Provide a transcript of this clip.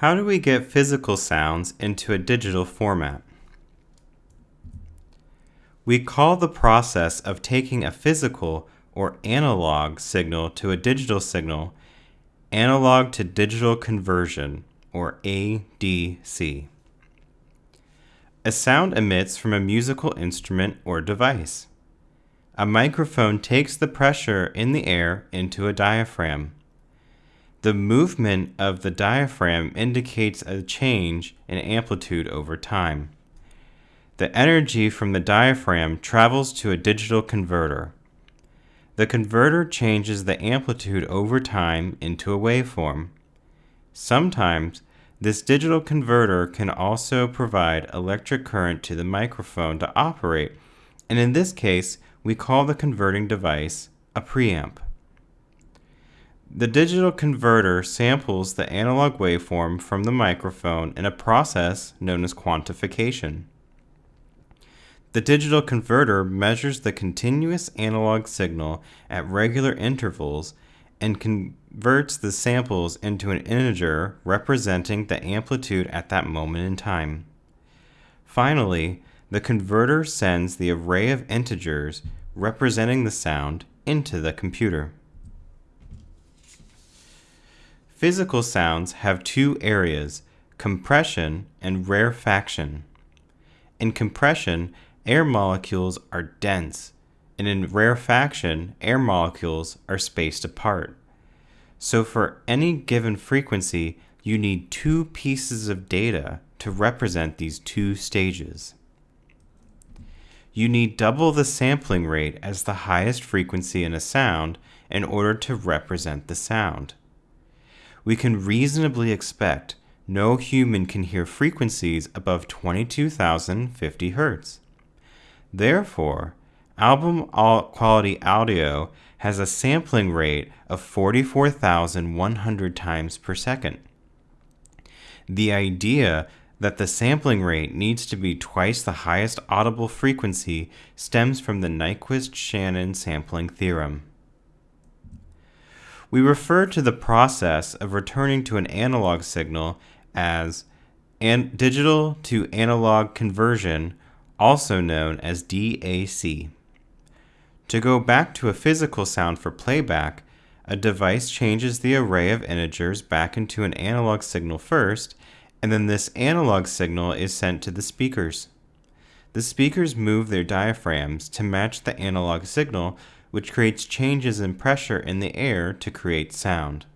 How do we get physical sounds into a digital format? We call the process of taking a physical or analog signal to a digital signal analog to digital conversion or ADC. A sound emits from a musical instrument or device. A microphone takes the pressure in the air into a diaphragm. The movement of the diaphragm indicates a change in amplitude over time. The energy from the diaphragm travels to a digital converter. The converter changes the amplitude over time into a waveform. Sometimes this digital converter can also provide electric current to the microphone to operate, and in this case, we call the converting device a preamp. The digital converter samples the analog waveform from the microphone in a process known as quantification. The digital converter measures the continuous analog signal at regular intervals and converts the samples into an integer representing the amplitude at that moment in time. Finally, the converter sends the array of integers representing the sound into the computer. Physical sounds have two areas, compression and rarefaction. In compression, air molecules are dense, and in rarefaction, air molecules are spaced apart. So for any given frequency, you need two pieces of data to represent these two stages. You need double the sampling rate as the highest frequency in a sound in order to represent the sound. We can reasonably expect no human can hear frequencies above 22,050 Hz. Therefore, album quality audio has a sampling rate of 44,100 times per second. The idea that the sampling rate needs to be twice the highest audible frequency stems from the Nyquist-Shannon sampling theorem. We refer to the process of returning to an analog signal as an digital to analog conversion also known as DAC. To go back to a physical sound for playback, a device changes the array of integers back into an analog signal first, and then this analog signal is sent to the speakers. The speakers move their diaphragms to match the analog signal, which creates changes in pressure in the air to create sound.